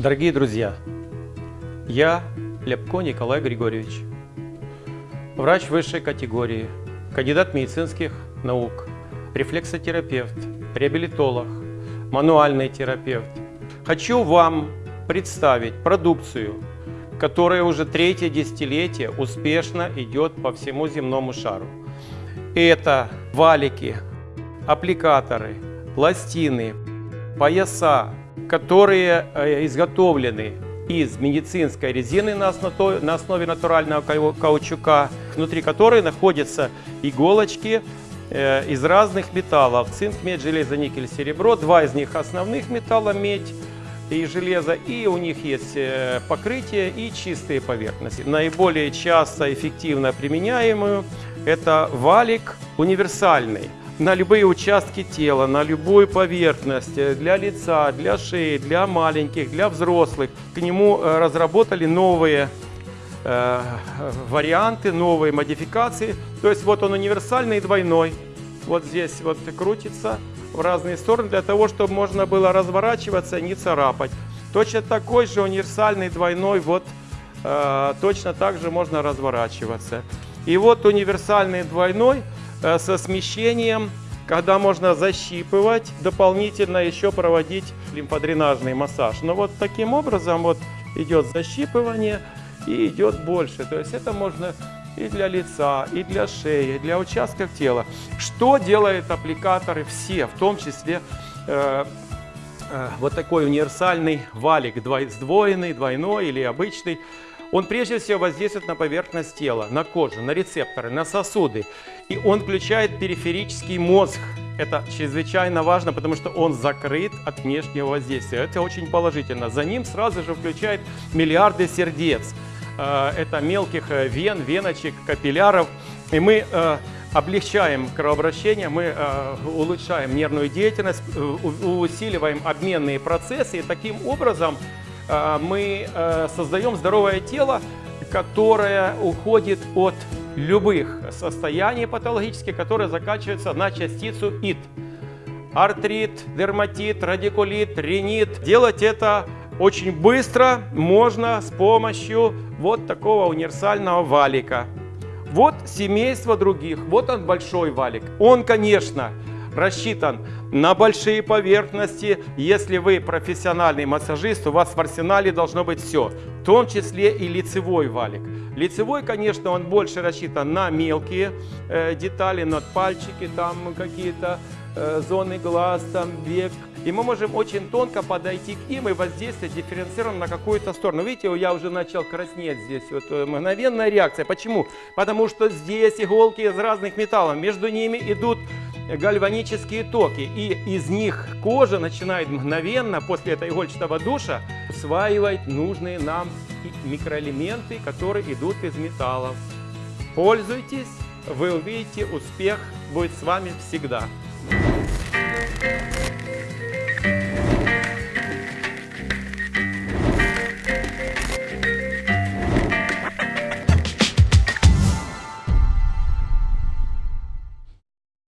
Дорогие друзья, я Ляпко Николай Григорьевич, врач высшей категории, кандидат медицинских наук, рефлексотерапевт, реабилитолог, мануальный терапевт. Хочу вам представить продукцию, которая уже третье десятилетие успешно идет по всему земному шару. Это валики, аппликаторы, пластины, пояса, которые э, изготовлены из медицинской резины на основе натурального каучука, внутри которой находятся иголочки э, из разных металлов. Цинк, медь, железо, никель, серебро. Два из них основных металла, медь и железо. И у них есть э, покрытие и чистые поверхности. Наиболее часто эффективно применяемую это валик универсальный на любые участки тела, на любую поверхность, э, для лица, для шеи, для маленьких, для взрослых. К нему э, разработали новые э, варианты, новые модификации. То есть вот он универсальный двойной. Вот здесь вот крутится в разные стороны для того, чтобы можно было разворачиваться, не царапать. Точно такой же универсальный двойной, вот э, точно так же можно разворачиваться. И вот универсальный двойной со смещением, когда можно защипывать, дополнительно еще проводить лимфодренажный массаж. Но вот таким образом вот идет защипывание и идет больше. То есть это можно и для лица, и для шеи, и для участков тела. Что делают аппликаторы все, в том числе э, э, вот такой универсальный валик, сдвоенный, двойной или обычный. Он прежде всего воздействует на поверхность тела, на кожу, на рецепторы, на сосуды. И он включает периферический мозг. Это чрезвычайно важно, потому что он закрыт от внешнего воздействия. Это очень положительно. За ним сразу же включает миллиарды сердец. Э, это мелких э, вен, веночек, капилляров. И мы э, облегчаем кровообращение, мы улучшаем нервную деятельность, усиливаем обменные процессы. И таким образом мы создаем здоровое тело, которое уходит от любых состояний патологических, которые заканчиваются на частицу ит. Артрит, дерматит, радикулит, ринит. Делать это очень быстро можно с помощью вот такого универсального валика. Вот семейство других, вот он большой валик. Он, конечно, рассчитан на большие поверхности. Если вы профессиональный массажист, у вас в арсенале должно быть все, в том числе и лицевой валик. Лицевой, конечно, он больше рассчитан на мелкие э, детали, на пальчики, там какие-то э, зоны глаз, там век. И мы можем очень тонко подойти к ним и воздействовать дифференцированно на какую-то сторону. Видите, я уже начал краснеть здесь. Вот э, мгновенная реакция. Почему? Потому что здесь иголки из разных металлов. Между ними идут гальванические токи. И из них кожа начинает мгновенно после этого игольчатого душа усваивать нужные нам микроэлементы, которые идут из металлов. Пользуйтесь, вы увидите, успех будет с вами всегда.